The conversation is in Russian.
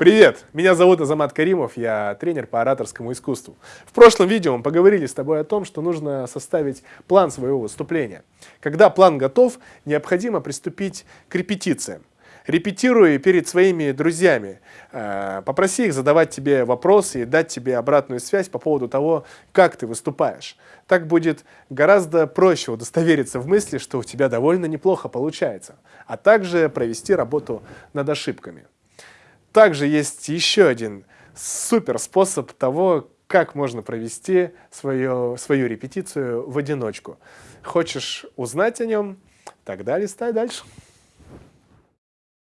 Привет! Меня зовут Азамат Каримов, я тренер по ораторскому искусству. В прошлом видео мы поговорили с тобой о том, что нужно составить план своего выступления. Когда план готов, необходимо приступить к репетициям. Репетируй перед своими друзьями, э, попроси их задавать тебе вопросы и дать тебе обратную связь по поводу того, как ты выступаешь. Так будет гораздо проще удостовериться в мысли, что у тебя довольно неплохо получается, а также провести работу над ошибками. Также есть еще один супер способ того, как можно провести свою, свою репетицию в одиночку. Хочешь узнать о нем? Тогда листай дальше.